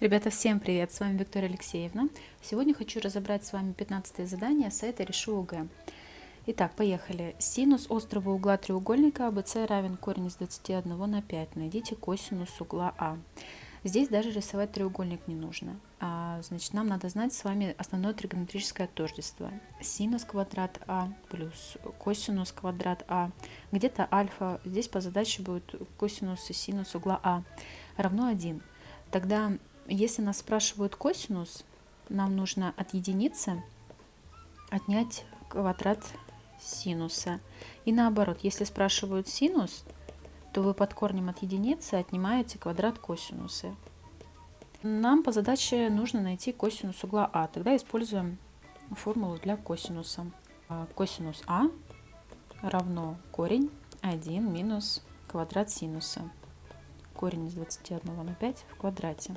Ребята, всем привет! С вами Виктория Алексеевна. Сегодня хочу разобрать с вами 15 задание сайта Решу ОГЭ. Итак, поехали. Синус острого угла треугольника АБЦ равен корень из 21 на 5. Найдите косинус угла А. Здесь даже рисовать треугольник не нужно. А, значит, нам надо знать с вами основное тригонометрическое тождество. Синус квадрат А плюс косинус квадрат А. Где-то альфа. Здесь по задаче будет косинус и синус угла А равно 1. Тогда если нас спрашивают косинус, нам нужно от единицы отнять квадрат синуса. И наоборот, если спрашивают синус, то вы под корнем от единицы отнимаете квадрат косинуса. Нам по задаче нужно найти косинус угла А. Тогда используем формулу для косинуса. А, косинус А равно корень 1 минус квадрат синуса. Корень из 21 на 5 в квадрате.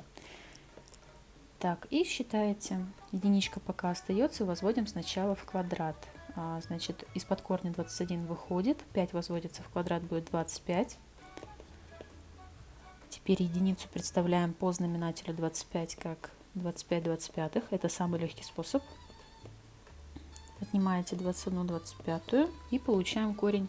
Так, и считаете, единичка пока остается, возводим сначала в квадрат. А, значит, из-под корня 21 выходит, 5 возводится в квадрат, будет 25. Теперь единицу представляем по знаменателю 25 как 25 25. Это самый легкий способ. Отнимаете 21 25 и получаем корень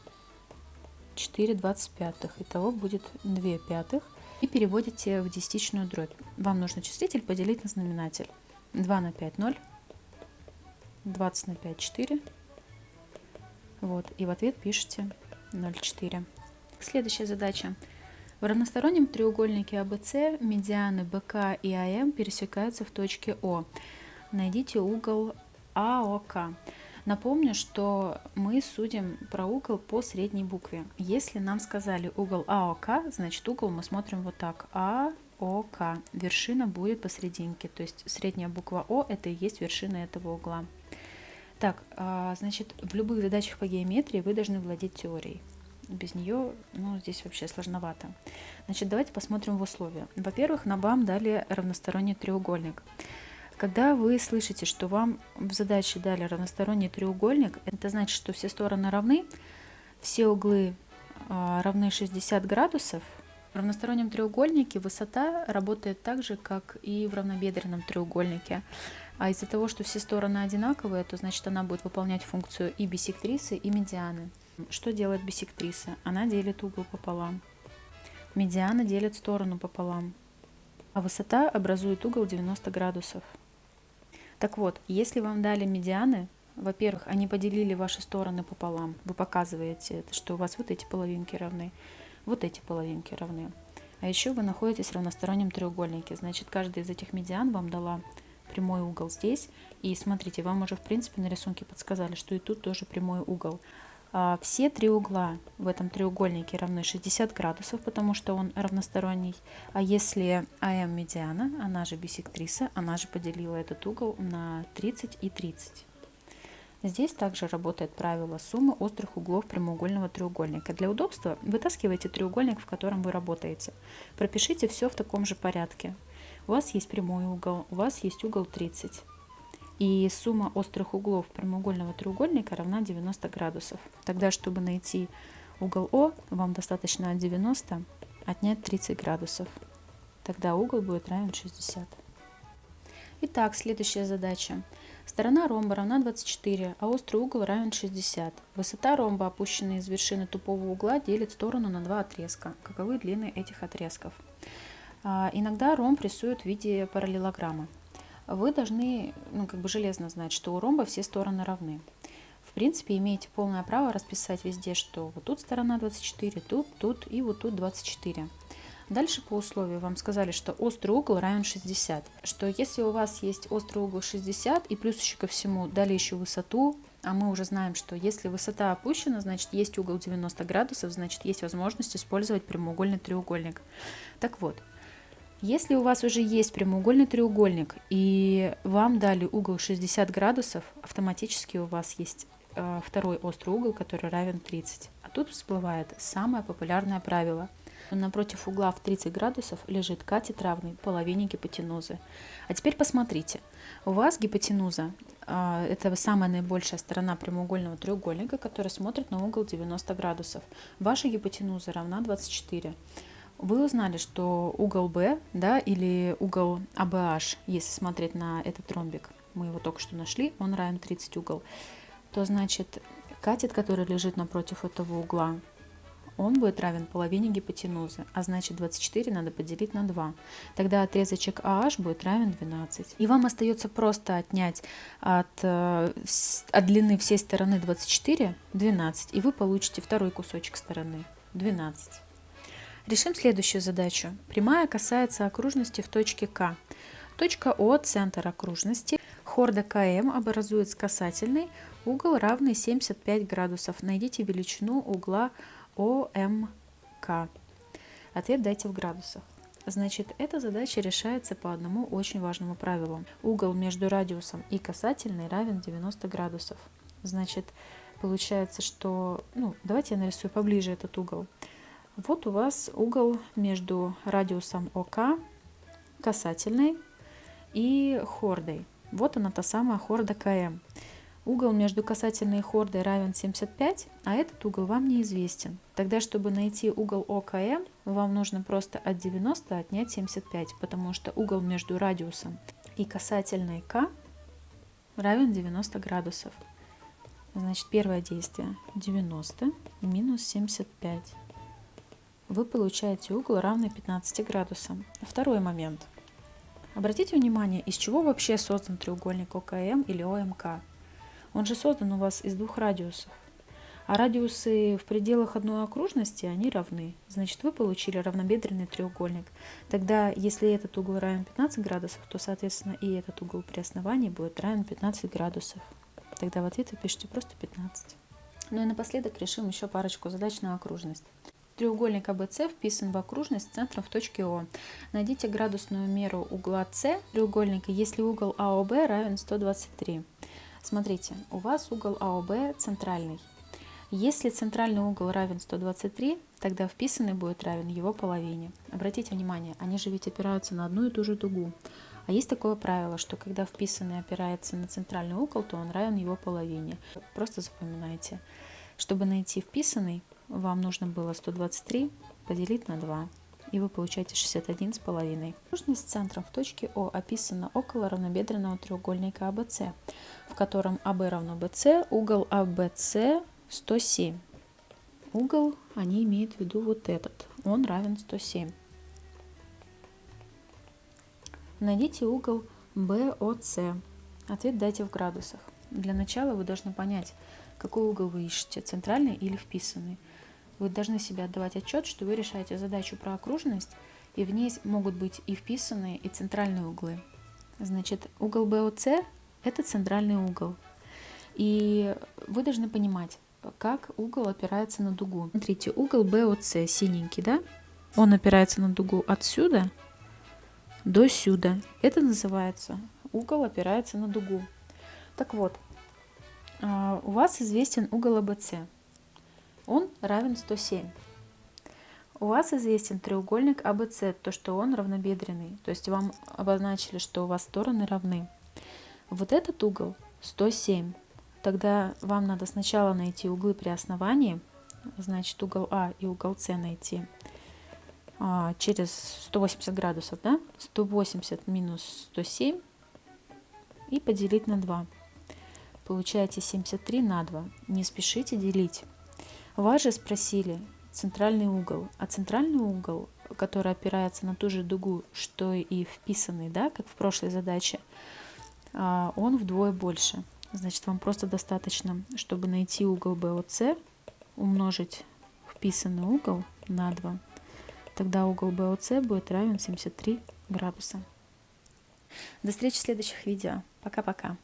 4 25. Итого будет 2 пятых и переводите в десятичную дробь. Вам нужно числитель поделить на знаменатель. 2 на 5 – 0, 20 на 5 – 4. Вот, и в ответ пишите 0,4. Следующая задача. В равностороннем треугольнике АБЦ медианы БК и АМ пересекаются в точке О. Найдите угол АОК. Напомню, что мы судим про угол по средней букве. Если нам сказали угол АОК, значит угол мы смотрим вот так. АОК. Вершина будет посерединке. То есть средняя буква О это и есть вершина этого угла. Так, а, значит, в любых задачах по геометрии вы должны владеть теорией. Без нее, ну, здесь вообще сложновато. Значит, давайте посмотрим в условия. Во-первых, на вам дали равносторонний треугольник. Когда вы слышите, что вам в задаче дали равносторонний треугольник, это значит, что все стороны равны, все углы а, равны 60 градусов. В равностороннем треугольнике высота работает так же, как и в равнобедренном треугольнике. А из-за того, что все стороны одинаковые, то значит она будет выполнять функцию и бисектрисы, и медианы. Что делает бисектриса? Она делит угол пополам. Медиана делит сторону пополам. А высота образует угол 90 градусов. Так вот, если вам дали медианы, во-первых, они поделили ваши стороны пополам. Вы показываете, что у вас вот эти половинки равны, вот эти половинки равны. А еще вы находитесь в равностороннем треугольнике. Значит, каждая из этих медиан вам дала прямой угол здесь. И смотрите, вам уже в принципе на рисунке подсказали, что и тут тоже прямой угол. А, все три угла в этом треугольнике равны 60 градусов, потому что он равносторонний. А если АМ медиана, она же бисектриса, она же поделила этот угол на 30 и 30. Здесь также работает правило суммы острых углов прямоугольного треугольника. Для удобства вытаскивайте треугольник, в котором вы работаете. Пропишите все в таком же порядке. У вас есть прямой угол, у вас есть угол 30. И сумма острых углов прямоугольного треугольника равна 90 градусов. Тогда, чтобы найти угол О, вам достаточно от 90 отнять 30 градусов. Тогда угол будет равен 60. Итак, следующая задача. Сторона ромба равна 24, а острый угол равен 60. Высота ромба, опущенная из вершины тупого угла, делит сторону на два отрезка. Каковы длины этих отрезков? А, иногда ромб рисуют в виде параллелограмма вы должны ну, как бы железно знать, что у ромба все стороны равны. В принципе, имеете полное право расписать везде, что вот тут сторона 24, тут, тут и вот тут 24. Дальше по условию вам сказали, что острый угол равен 60. Что если у вас есть острый угол 60 и плюс еще ко всему дали еще высоту, а мы уже знаем, что если высота опущена, значит есть угол 90 градусов, значит есть возможность использовать прямоугольный треугольник. Так вот, если у вас уже есть прямоугольный треугольник и вам дали угол 60 градусов, автоматически у вас есть э, второй острый угол, который равен 30. А тут всплывает самое популярное правило. Напротив угла в 30 градусов лежит катет равный половине гипотенузы. А теперь посмотрите. У вас гипотенуза э, – это самая наибольшая сторона прямоугольного треугольника, которая смотрит на угол 90 градусов. Ваша гипотенуза равна 24. Вы узнали, что угол B, да, или угол ABH, если смотреть на этот ромбик, мы его только что нашли, он равен 30 угол, то значит катет, который лежит напротив этого угла, он будет равен половине гипотенузы, а значит 24 надо поделить на 2. Тогда отрезочек AH будет равен 12. И вам остается просто отнять от, э, от длины всей стороны 24 12, и вы получите второй кусочек стороны 12. Решим следующую задачу. Прямая касается окружности в точке К. Точка О – центр окружности. Хорда КМ образует с касательной угол равный 75 градусов. Найдите величину угла ОМК. Ответ дайте в градусах. Значит, эта задача решается по одному очень важному правилу. Угол между радиусом и касательной равен 90 градусов. Значит, получается, что... Ну, давайте я нарисую поближе этот угол. Вот у вас угол между радиусом ОК, касательной, и хордой. Вот она та самая хорда КМ. Угол между касательной и хордой равен 75, а этот угол вам неизвестен. Тогда, чтобы найти угол ОКМ, вам нужно просто от 90 отнять 75, потому что угол между радиусом и касательной К равен 90 градусов. Значит, первое действие 90 минус 75. Вы получаете угол равный 15 градусам. Второй момент. Обратите внимание, из чего вообще создан треугольник ОКМ или ОМК. Он же создан у вас из двух радиусов. А радиусы в пределах одной окружности, они равны. Значит, вы получили равнобедренный треугольник. Тогда, если этот угол равен 15 градусов, то, соответственно, и этот угол при основании будет равен 15 градусов. Тогда в ответ вы пишите просто 15. Ну и напоследок решим еще парочку задач на окружность. Треугольник ABC вписан в окружность центром в точке О. Найдите градусную меру угла С треугольника, если угол АОБ равен 123. Смотрите, у вас угол АОБ центральный. Если центральный угол равен 123, тогда вписанный будет равен его половине. Обратите внимание, они же ведь опираются на одну и ту же дугу. А есть такое правило, что когда вписанный опирается на центральный угол, то он равен его половине. Просто запоминайте. Чтобы найти вписанный, вам нужно было 123 поделить на 2 и вы получаете 61 с половиной. Нужность центром в точке О описана около равнобедренного треугольника АБЦ, в котором АБ равно БЦ, угол АБЦ 107. Угол они имеют в виду вот этот, он равен 107. Найдите угол БОЦ. Ответ дайте в градусах. Для начала вы должны понять, какой угол вы ищете, центральный или вписанный. Вы должны себе отдавать отчет, что вы решаете задачу про окружность, и в ней могут быть и вписанные, и центральные углы. Значит, угол БОЦ – это центральный угол. И вы должны понимать, как угол опирается на дугу. Смотрите, угол БОЦ синенький, да? Он опирается на дугу отсюда до сюда. Это называется угол опирается на дугу. Так вот, а, у вас известен угол АБЦ он равен 107. У вас известен треугольник ABC, то, что он равнобедренный. То есть вам обозначили, что у вас стороны равны. Вот этот угол 107. Тогда вам надо сначала найти углы при основании, значит угол А и угол С найти а, через 180 градусов, да? 180 минус 107 и поделить на 2. Получаете 73 на 2. Не спешите делить. Вас же спросили центральный угол, а центральный угол, который опирается на ту же дугу, что и вписанный, да, как в прошлой задаче, а, он вдвое больше. Значит, вам просто достаточно, чтобы найти угол BOC, умножить вписанный угол на 2. Тогда угол BOC будет равен 73 градуса. До встречи в следующих видео. Пока-пока.